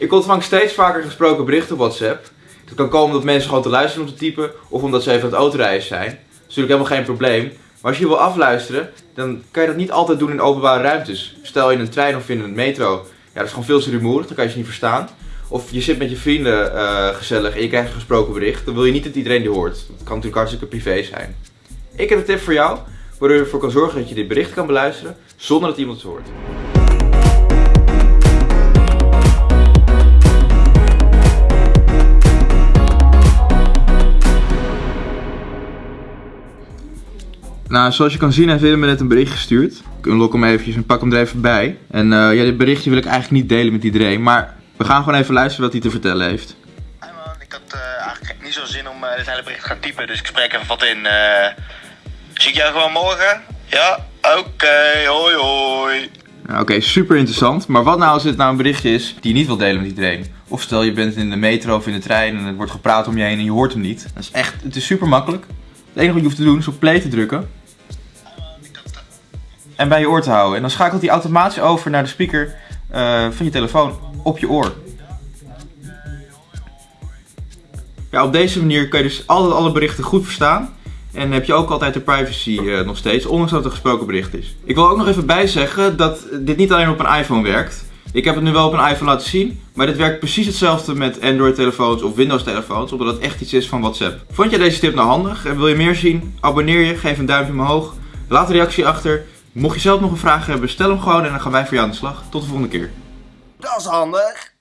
Ik ontvang steeds vaker gesproken berichten op WhatsApp. Het kan komen omdat mensen gewoon te luisteren om te typen of omdat ze even aan het autorijden zijn. Dat is natuurlijk helemaal geen probleem. Maar als je wil afluisteren, dan kan je dat niet altijd doen in openbare ruimtes. Stel in een trein of in een metro. Ja, dat is gewoon veel te rumoerig, dan kan je ze niet verstaan. Of je zit met je vrienden eh, gezellig en je krijgt een gesproken bericht. Dan wil je niet dat iedereen die hoort. Dat kan natuurlijk hartstikke privé zijn. Ik heb een tip voor jou, waardoor je ervoor kan zorgen dat je dit bericht kan beluisteren zonder dat iemand het hoort. Nou, zoals je kan zien heeft Willem me net een bericht gestuurd. Ik unlock hem eventjes en pak hem er even bij. En eh, ja, dit berichtje wil ik eigenlijk niet delen met iedereen, maar we gaan gewoon even luisteren wat hij te vertellen heeft. Hey man, ik had eh, eigenlijk niet zo zin om uh, dit hele bericht te gaan typen, dus ik spreek even wat in. eh zie ik jou gewoon morgen? Ja? Oké, hoi hoi. Ja, Oké, super interessant. Maar wat nou als dit nou een berichtje is die je niet wil delen met iedereen? Of stel je bent in de metro of in de trein en er wordt gepraat om je heen en je hoort hem niet. Dat is echt, het is super makkelijk. Het enige wat je hoeft te doen is op play te drukken en bij je oor te houden. En dan schakelt hij automatisch over naar de speaker eh, van je telefoon op je oor. Ja, op deze manier kan je dus altijd alle berichten goed verstaan. En heb je ook altijd de privacy eh, nog steeds, ondanks dat het een gesproken bericht is. Ik wil ook nog even bijzeggen dat dit niet alleen op een iPhone werkt. Ik heb het nu wel op een iPhone laten zien, maar dit werkt precies hetzelfde met Android-telefoons of Windows-telefoons, omdat het echt iets is van WhatsApp. Vond jij deze tip nou handig en wil je meer zien? Abonneer je, geef een duimpje omhoog, laat een reactie achter. Mocht je zelf nog een vraag hebben, stel hem gewoon en dan gaan wij voor jou aan de slag. Tot de volgende keer. Dat is handig.